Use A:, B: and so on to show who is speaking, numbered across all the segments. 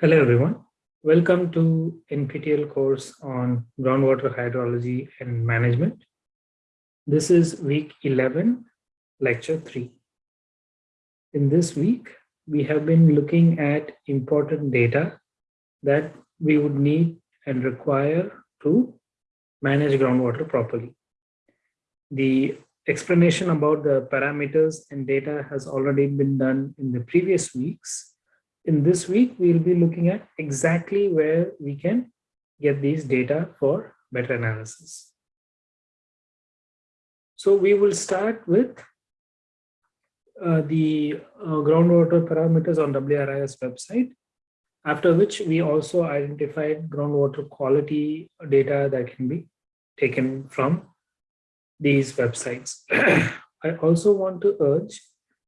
A: Hello, everyone. Welcome to NPTEL course on groundwater hydrology and management. This is week 11, lecture 3. In this week, we have been looking at important data that we would need and require to manage groundwater properly. The explanation about the parameters and data has already been done in the previous weeks in this week, we'll be looking at exactly where we can get these data for better analysis. So we will start with uh, the uh, groundwater parameters on WRIS website, after which we also identified groundwater quality data that can be taken from these websites. I also want to urge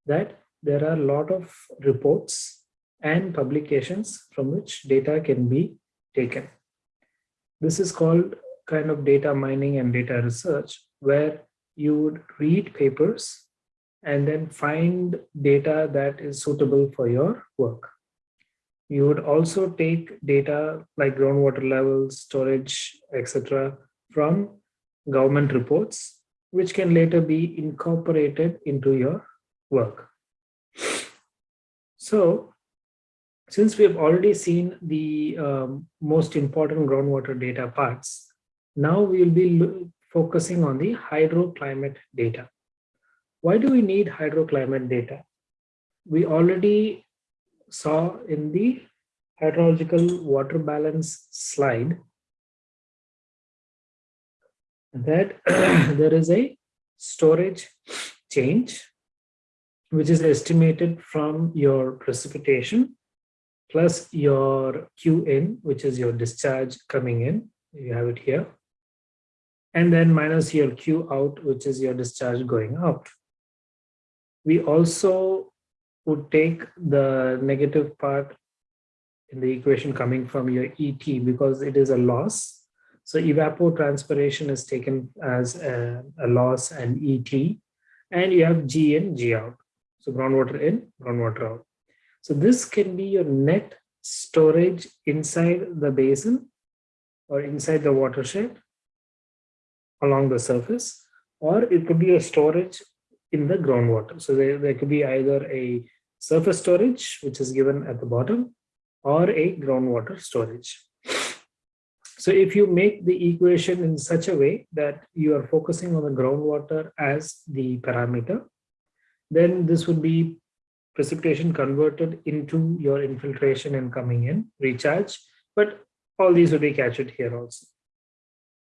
A: that there are a lot of reports and publications from which data can be taken. This is called kind of data mining and data research, where you would read papers and then find data that is suitable for your work. You would also take data like groundwater levels, storage, etc., from government reports, which can later be incorporated into your work. So since we have already seen the um, most important groundwater data parts, now we will be focusing on the hydroclimate data. Why do we need hydroclimate data? We already saw in the hydrological water balance slide that there is a storage change which is estimated from your precipitation plus your Q in, which is your discharge coming in. You have it here. And then minus your Q out, which is your discharge going out. We also would take the negative part in the equation coming from your ET because it is a loss. So evapotranspiration is taken as a, a loss and ET. And you have G in, G out. So groundwater in, groundwater out. So this can be your net storage inside the basin or inside the watershed along the surface, or it could be a storage in the groundwater. So there, there could be either a surface storage, which is given at the bottom, or a groundwater storage. So if you make the equation in such a way that you are focusing on the groundwater as the parameter, then this would be precipitation converted into your infiltration and coming in, recharge, but all these will be captured here also.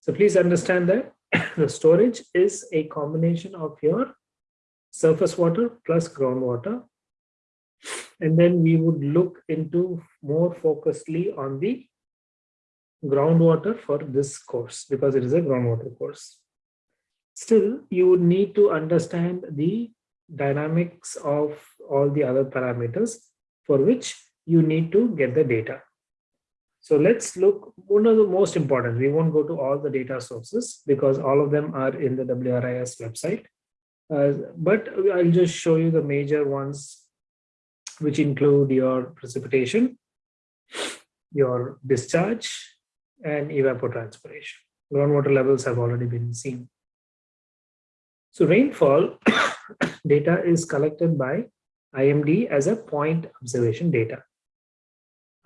A: So please understand that the storage is a combination of your surface water plus groundwater. And then we would look into more focusedly on the groundwater for this course because it is a groundwater course. Still, you would need to understand the dynamics of all the other parameters for which you need to get the data. So let's look, one of the most important, we won't go to all the data sources because all of them are in the WRIS website. Uh, but I'll just show you the major ones, which include your precipitation, your discharge, and evapotranspiration. Groundwater levels have already been seen. So rainfall data is collected by IMD as a point observation data.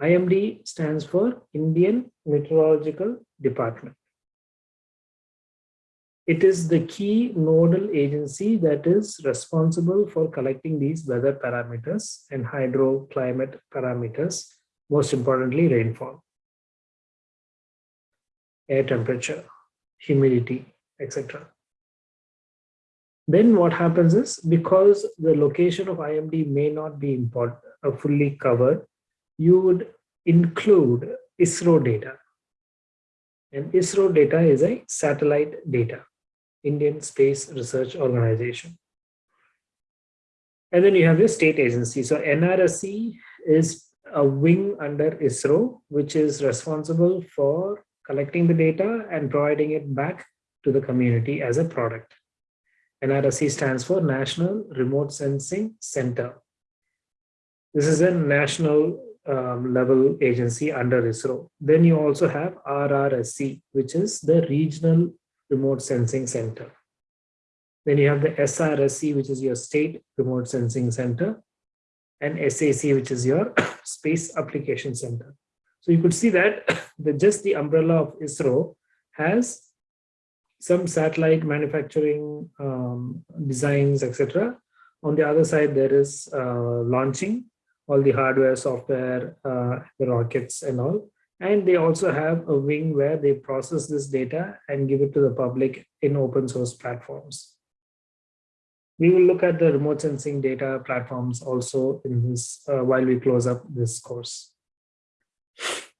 A: IMD stands for Indian Meteorological Department. It is the key nodal agency that is responsible for collecting these weather parameters and hydroclimate parameters, most importantly rainfall, air temperature, humidity, etc. Then what happens is because the location of IMD may not be important, uh, fully covered, you would include ISRO data. And ISRO data is a satellite data, Indian Space Research Organization. And then you have your state agency. So NRSC is a wing under ISRO, which is responsible for collecting the data and providing it back to the community as a product. NRSC stands for National Remote Sensing Center. This is a national um, level agency under ISRO. Then you also have RRSC, which is the Regional Remote Sensing Center. Then you have the SRSC, which is your State Remote Sensing Center, and SAC, which is your Space Application Center. So you could see that the, just the umbrella of ISRO has some satellite manufacturing um, designs, etc. On the other side, there is uh, launching all the hardware, software, uh, the rockets and all. And they also have a wing where they process this data and give it to the public in open source platforms. We will look at the remote sensing data platforms also in this uh, while we close up this course.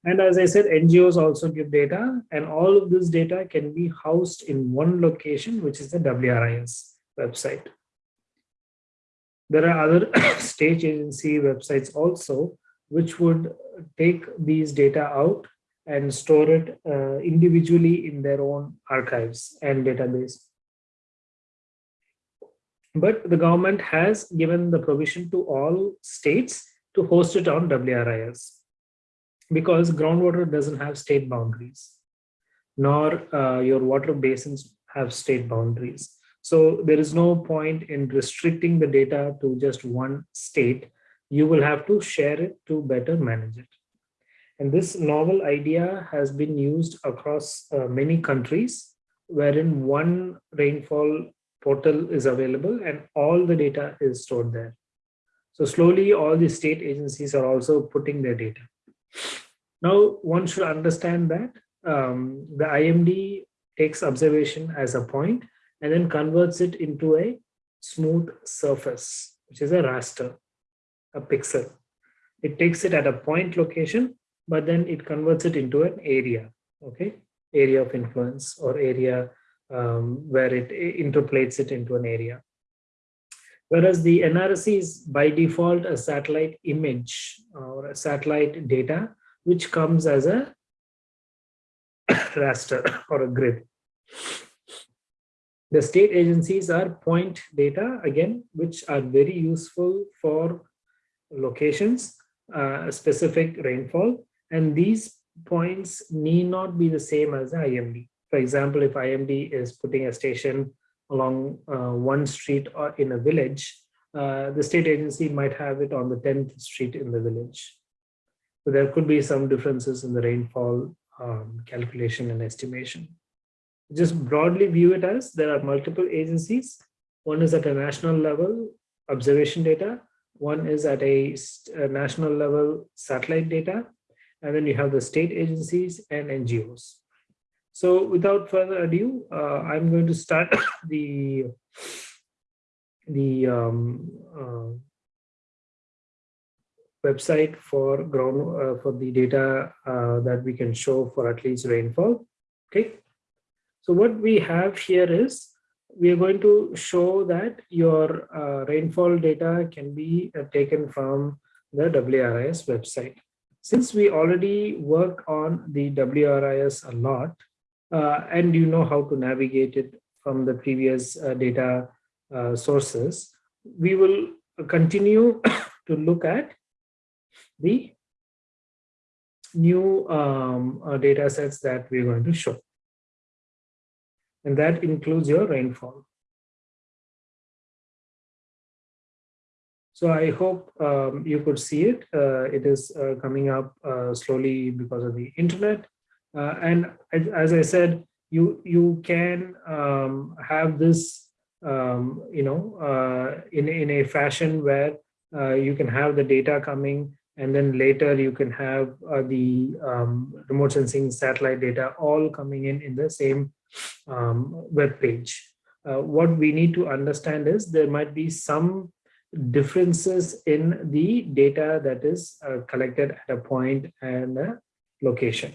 A: And as I said, NGOs also give data and all of this data can be housed in one location, which is the WRIS website. There are other state agency websites also, which would take these data out and store it uh, individually in their own archives and database. But the government has given the provision to all states to host it on WRIS because groundwater doesn't have state boundaries, nor uh, your water basins have state boundaries. So there is no point in restricting the data to just one state. You will have to share it to better manage it. And this novel idea has been used across uh, many countries wherein one rainfall portal is available and all the data is stored there. So slowly all the state agencies are also putting their data. Now, one should understand that um, the IMD takes observation as a point and then converts it into a smooth surface, which is a raster, a pixel. It takes it at a point location, but then it converts it into an area, okay? Area of influence or area um, where it interpolates it into an area. Whereas the NRSC is by default a satellite image or a satellite data which comes as a raster or a grid. The state agencies are point data, again, which are very useful for locations, uh, specific rainfall, and these points need not be the same as the IMD. For example, if IMD is putting a station along uh, one street or in a village, uh, the state agency might have it on the 10th street in the village. So there could be some differences in the rainfall um, calculation and estimation. Just broadly view it as there are multiple agencies. One is at a national level, observation data. One is at a, a national level, satellite data. And then you have the state agencies and NGOs. So without further ado, uh, I'm going to start the the um, uh, website for ground uh, for the data uh, that we can show for at least rainfall. Okay. So what we have here is we are going to show that your uh, rainfall data can be uh, taken from the WRIS website. Since we already work on the WRIS a lot, and you know how to navigate it from the previous uh, data sources, we will continue to look at the new um, uh, data sets that we're going to show. And that includes your rainfall. So I hope um, you could see it. Uh, it is uh, coming up uh, slowly because of the internet. Uh, and as, as, I said, you you can um, have this, um, you know, uh, in in a fashion where you can have the data coming and then later you can have uh, the um, remote sensing satellite data all coming in in the same um, web page. Uh, what we need to understand is there might be some differences in the data that is uh, collected at a point and a location.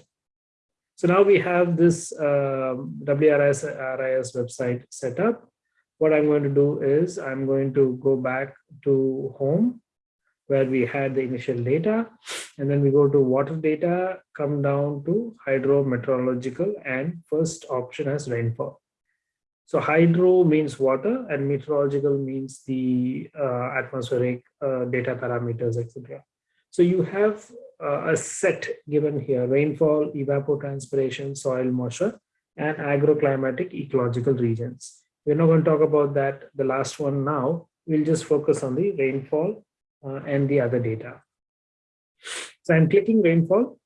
A: So now we have this um, WRIS RIS website set up. What I'm going to do is I'm going to go back to home where we had the initial data and then we go to water data come down to hydro meteorological and first option as rainfall so hydro means water and meteorological means the uh, atmospheric uh, data parameters etc so you have uh, a set given here, rainfall, evapotranspiration, soil moisture, and agroclimatic ecological regions. We're not going to talk about that, the last one now. We'll just focus on the rainfall uh, and the other data. So I'm clicking rainfall.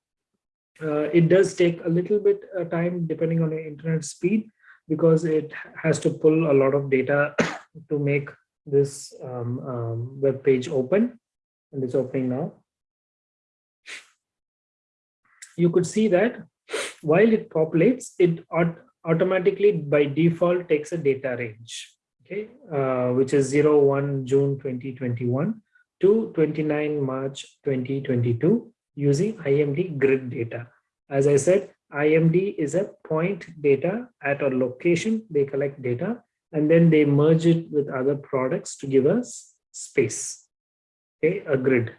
A: Uh, it does take a little bit of uh, time depending on the internet speed because it has to pull a lot of data to make this um, um, web page open and it's opening now. You could see that while it populates, it automatically by default takes a data range, okay, uh, which is 0, 1 June 2021 to 29 March 2022 using IMD grid data. As I said, IMD is a point data at a location, they collect data and then they merge it with other products to give us space, okay, a grid.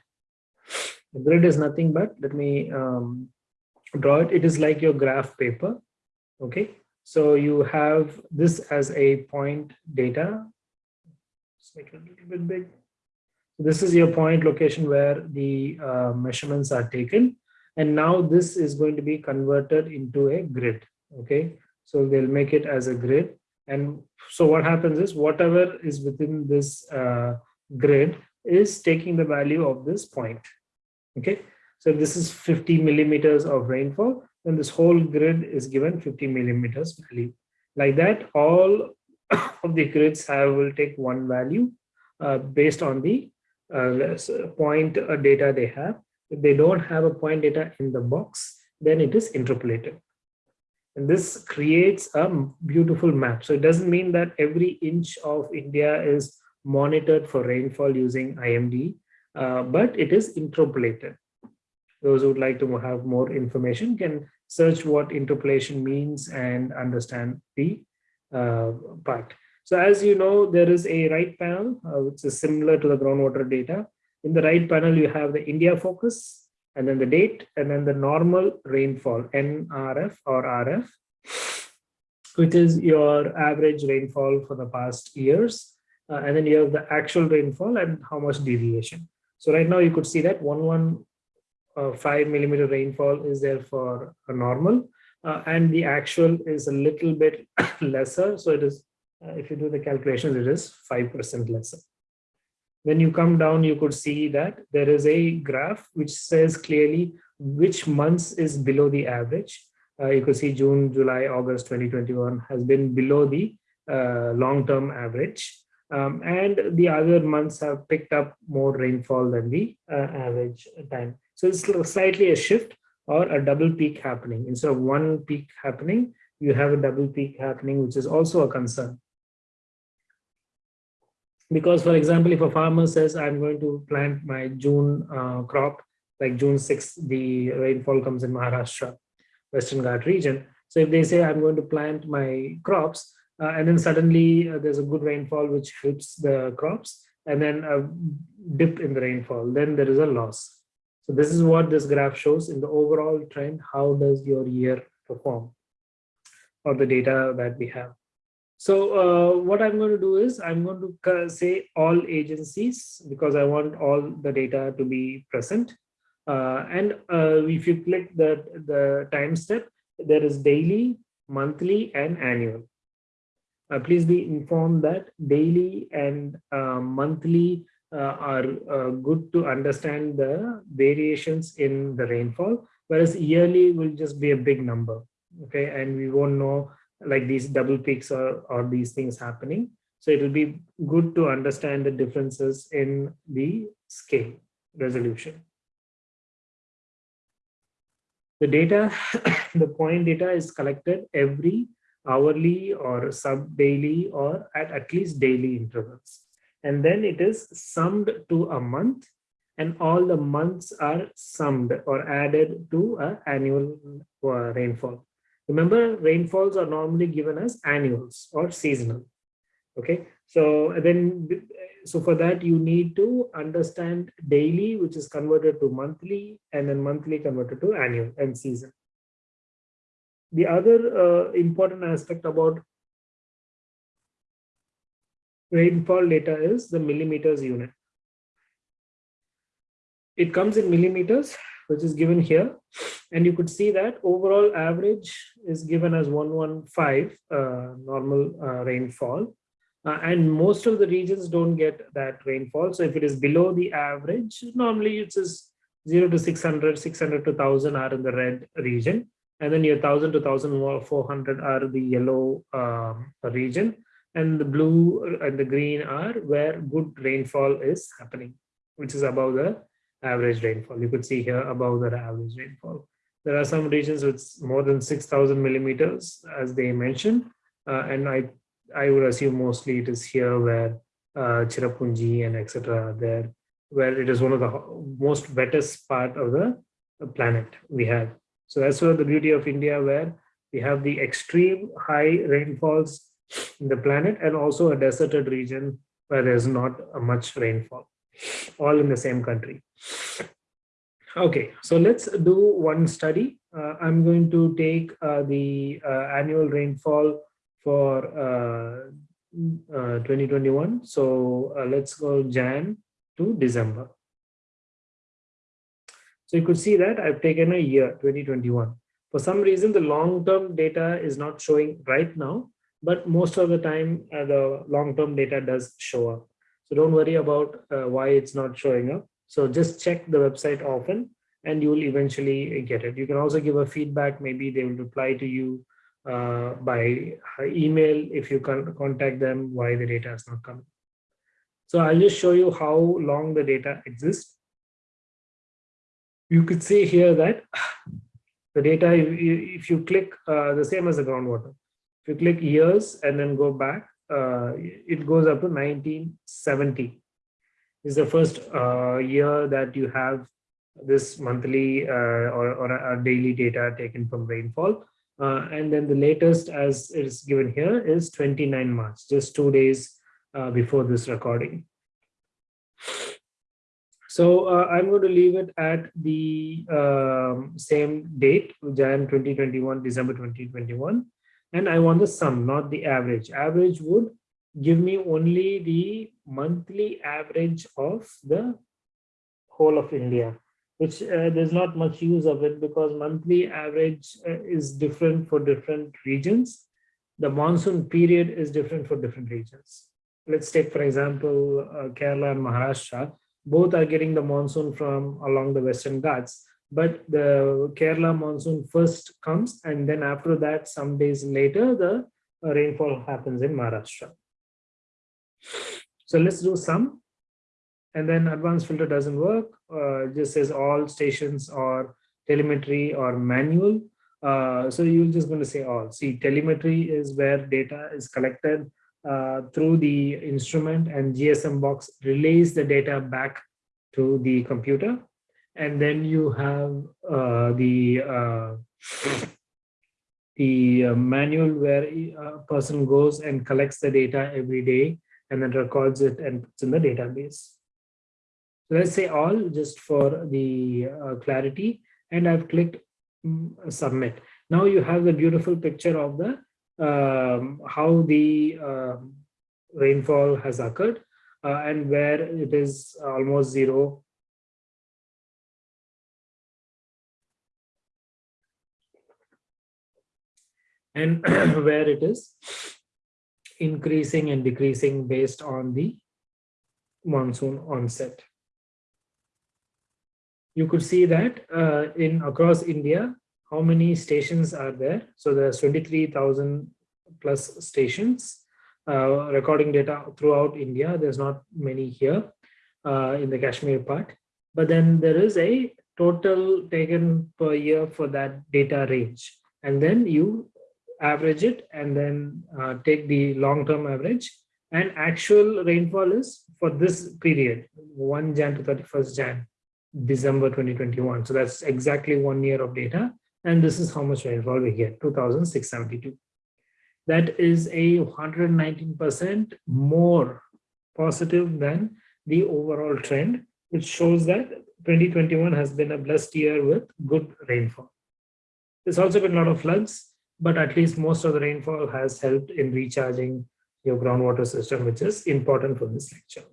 A: The grid is nothing but, let me um, draw it, it is like your graph paper, okay? So you have this as a point data. Let's make it a little bit big. This is your point location where the uh, measurements are taken. And now this is going to be converted into a grid. Okay, so they'll make it as a grid. And so what happens is whatever is within this uh, grid is taking the value of this point. Okay, so this is 50 millimeters of rainfall, then this whole grid is given 50 millimeters value. Like that, all of the grids have will take one value uh, based on the uh, point uh, data they have. If they don't have a point data in the box, then it is interpolated. And this creates a beautiful map. So it doesn't mean that every inch of India is monitored for rainfall using IMD, uh, but it is interpolated those who would like to have more information can search what interpolation means and understand the uh, part. So as you know, there is a right panel, uh, which is similar to the groundwater data. In the right panel, you have the India focus, and then the date, and then the normal rainfall, NRF or RF, which is your average rainfall for the past years. Uh, and then you have the actual rainfall and how much deviation. So right now you could see that 11 5 millimeter rainfall is there for a normal uh, and the actual is a little bit lesser. So it is, uh, if you do the calculations, it is 5% lesser. When you come down you could see that there is a graph which says clearly which months is below the average. Uh, you could see june july august 2021 has been below the uh, long-term average. Um, and the other months have picked up more rainfall than the uh, average time. So it's slightly a shift or a double peak happening. Instead of one peak happening, you have a double peak happening, which is also a concern. Because for example if a farmer says i'm going to plant my june uh, crop like june 6th the rainfall comes in maharashtra western ghat region. So if they say i'm going to plant my crops uh, and then suddenly uh, there's a good rainfall which helps the crops and then a dip in the rainfall then there is a loss so this is what this graph shows in the overall trend how does your year perform or the data that we have so uh, what I'm going to do is I'm going to say all agencies because I want all the data to be present. Uh, and uh, if you click the, the time step, there is daily, monthly, and annual. Uh, please be informed that daily and uh, monthly Uh, are uh, good to understand the variations in the rainfall, whereas yearly will just be a big number. Okay, and we won't know like these double peaks or, or these things happening. So it will be good to understand the differences in the scale resolution. The data, the point data is collected every hourly or sub-daily or at at least daily intervals. And then it is summed to a month and all the months are summed or added to a annual uh, rainfall. Remember, rainfalls are normally given as annuals or seasonal. Okay, so then, so for that you need to understand daily, which is converted to monthly, and then monthly converted to annual and season. The other uh, important aspect about rainfall data is the millimeters unit. it comes in millimeters, which is given here. And you could see that overall average is given as 115 uh, normal uh, rainfall. Uh, and most of the regions don't get that rainfall. So if it is below the average, normally it's just 0 to 600, 600 to 1000 are in the red region. And then your 1000 to 1400 are the yellow um, region. And the blue and the green are where good rainfall is happening, which is above the average rainfall. You could see here above the average rainfall. There are some regions with more than 6,000 millimeters, as they mentioned, uh, and I I would assume mostly it is here where uh, Cherrapunji and etc. there, where it is one of the most wettest part of the planet we have. So that's where the beauty of India, where we have the extreme high rainfalls in the planet and also a deserted region where there's not much rainfall, all in the same country. Okay, so let's do one study. Uh, I'm going to take uh, the uh, annual rainfall for uh, uh, 2021. So uh, let's go Jan to December. So you could see that I've taken a year 2021. For some reason, the long-term data is not showing right now, but most of the time the long-term data does show up. So don't worry about why it's not showing up. So just check the website often and you will eventually get it. You can also give a feedback. Maybe they will reply to you uh, by email if you can contact them why the data is not coming. So I'll just show you how long the data exists. You could see here that the data, if you, if you click uh, the same as the groundwater, you click years and then go back, uh, it goes up to 1970 is the first uh, year that you have this monthly uh, or, or a daily data taken from rainfall. Uh, and then the latest as it is given here is 29 March, just two days uh, before this recording. So uh, I'm going to leave it at the um, same date, Jan 2021, December 2021. And I want the sum, not the average. Average would give me only the monthly average of the whole of India, which uh, there's not much use of it because monthly average uh, is different for different regions. The monsoon period is different for different regions. Let's take, for example, uh, Kerala and Maharashtra. Both are getting the monsoon from along the Western Ghats, but the Kerala monsoon first comes and then after that, some days later, the rainfall happens in Maharashtra. So let's do some. And then advanced filter doesn't work. Uh, just says all stations or telemetry or manual. Uh, so you're just going to say all. See, telemetry is where data is collected uh, through the instrument and GSM box relays the data back to the computer. And then you have uh, the uh, the uh, manual where a person goes and collects the data every day and then records it and puts in the database. So let's say all just for the uh, clarity and I've clicked um, submit. Now you have the beautiful picture of the um, how the uh, rainfall has occurred uh, and where it is almost zero and where it is increasing and decreasing based on the monsoon onset. You could see that uh, in across India, how many stations are there? So there's 23,000 plus stations uh, recording data throughout India. There's not many here uh, in the Kashmir part, but then there is a total taken per year for that data range. And then you average it and then uh, take the long-term average. And actual rainfall is for this period 1 jan to 31st jan december 2021 so that's exactly one year of data. And this is how much rainfall we get 2672 that is a 119 percent more positive than the overall trend which shows that 2021 has been a blessed year with good rainfall. There's also been a lot of floods but at least most of the rainfall has helped in recharging your groundwater system, which is important for this lecture.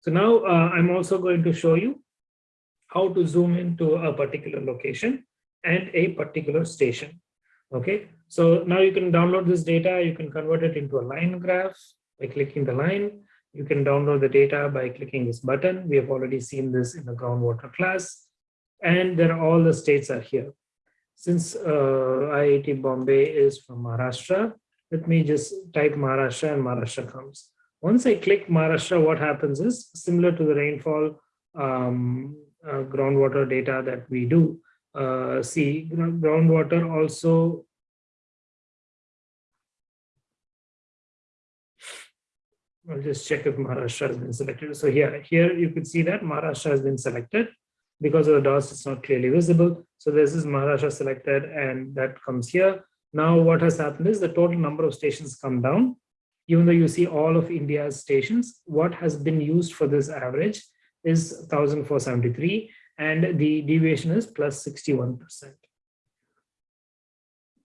A: So now uh, I'm also going to show you how to zoom into a particular location and a particular station. Okay, so now you can download this data, you can convert it into a line graph by clicking the line. You can download the data by clicking this button. We have already seen this in the groundwater class. And then all the states are here. Since uh, IIT Bombay is from Maharashtra, let me just type Maharashtra and Maharashtra comes. Once I click Maharashtra, what happens is similar to the rainfall um, uh, groundwater data that we do uh, see. Groundwater also I'll just check if Maharashtra has been selected. So here, here you could see that Maharashtra has been selected. Because of the DOS, it's not clearly visible. So this is Maharashtra selected and that comes here. Now what has happened is the total number of stations come down. Even though you see all of India's stations, what has been used for this average is 1473 and the deviation is plus 61%.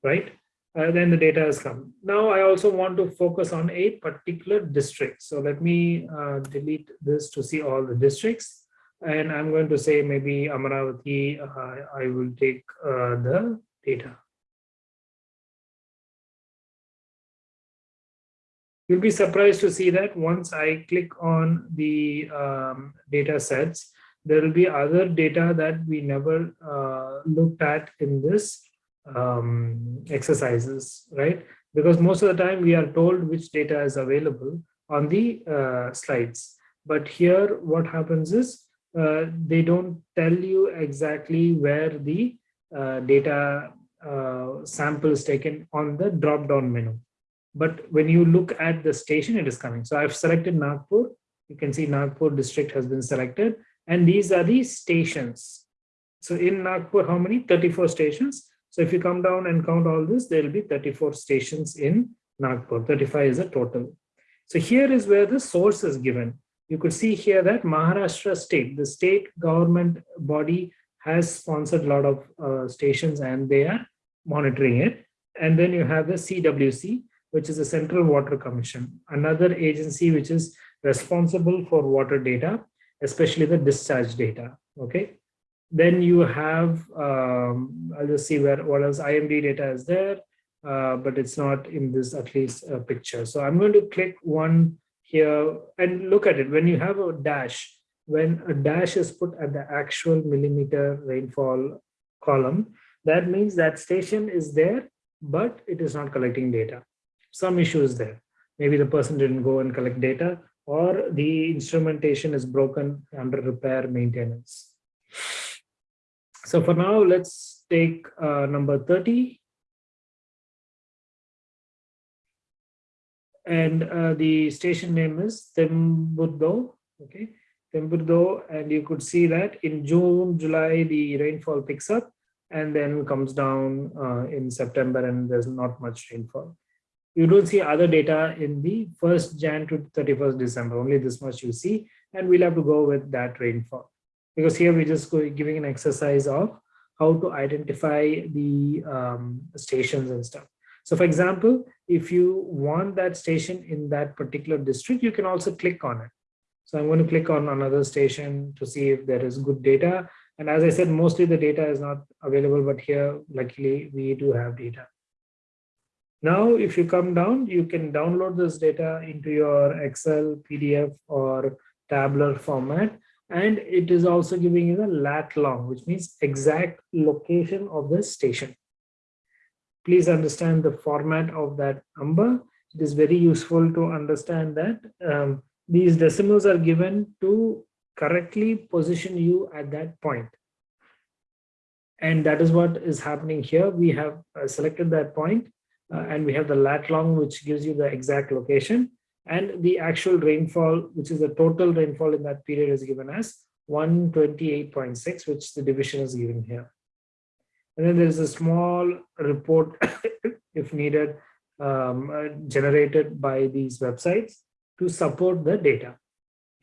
A: Right? uh, then the data has come. Now I also want to focus on a particular district. So let me uh, delete this to see all the districts. And I'm going to say maybe Amaravati, uh, I will take uh, the data. You'll be surprised to see that once I click on the um, data sets, there will be other data that we never uh, looked at in this um, exercises, right? Because most of the time we are told which data is available on the uh, slides. But here what happens is uh, they don't tell you exactly where the uh, data uh, sample is taken on the drop down menu. But when you look at the station, it is coming. So I've selected Nagpur. You can see Nagpur district has been selected. And these are the stations. So in Nagpur, how many? 34 stations. So if you come down and count all this, there will be 34 stations in Nagpur. 35 is a total. So here is where the source is given. You could see here that Maharashtra state, the state government body has sponsored a lot of uh, stations and they are monitoring it. And then you have the CWC, which is the Central Water Commission, another agency which is responsible for water data, especially the discharge data. Okay. Then you have, um, I'll just see where what else IMD data is there, uh, but it's not in this at least uh, picture. So I'm going to click one here and look at it. When you have a dash, when a dash is put at the actual millimeter rainfall column, that means that station is there, but it is not collecting data. Some issue is there. Maybe the person didn't go and collect data or the instrumentation is broken under repair maintenance. So for now, let's take uh, number 30. And uh, the station name is Temburdo, okay, Temburdo. And you could see that in June, July, the rainfall picks up and then comes down uh, in September and there's not much rainfall. You don't see other data in the 1st Jan to 31st December, only this much you see, and we'll have to go with that rainfall because here we're just giving an exercise of how to identify the um, stations and stuff. So for example, if you want that station in that particular district, you can also click on it. So I'm going to click on another station to see if there is good data. And as I said, mostly the data is not available, but here, luckily, we do have data. Now, if you come down, you can download this data into your Excel, PDF, or tabular format and it is also giving you the lat long, which means exact location of the station. Please understand the format of that number. It is very useful to understand that um, these decimals are given to correctly position you at that point. And that is what is happening here. We have uh, selected that point, uh, and we have the lat long, which gives you the exact location and the actual rainfall, which is the total rainfall in that period is given as 128.6, which the division is given here. And then there's a small report, if needed, um, uh, generated by these websites to support the data.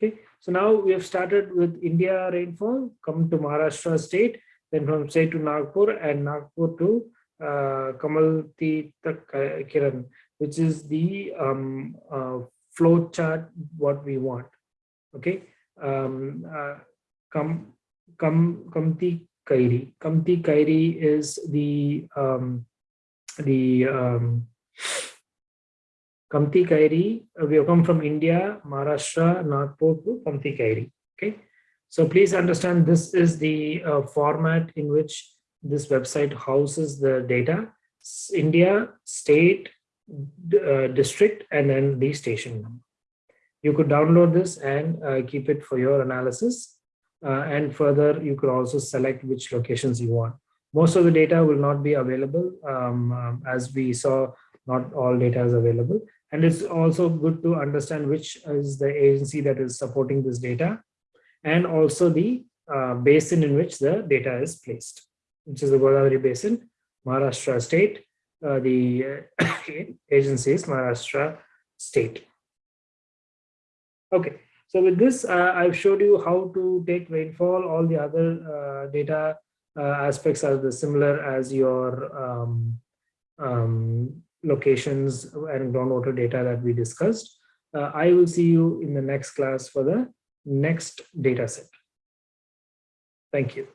A: Okay, so now we have started with India rainfall, come to Maharashtra state, then from state to Nagpur and Nagpur to uh, Kamalti Kiran which is the um, uh, flow chart what we want. Okay, um, uh, come Kam, Kamti Kairi. Kamti Kairi is the um, the um, Kamti Kairi. Uh, we have come from India, Maharashtra, Nagpur to Kamti Kairi. Okay, so please understand this is the uh, format in which this website houses the data. India, state, uh, district, and then the station number. You could download this and uh, keep it for your analysis. Uh, and further, you could also select which locations you want. Most of the data will not be available. Um, um, as we saw, not all data is available. And it's also good to understand which is the agency that is supporting this data and also the uh, basin in which the data is placed, which is the Godavari Basin, Maharashtra state, uh, the uh, agency is Maharashtra state. Okay, so with this, uh, I've showed you how to take rainfall. All the other uh, data uh, aspects are the similar as your um, um, locations and groundwater data that we discussed. Uh, I will see you in the next class for the next data set. Thank you.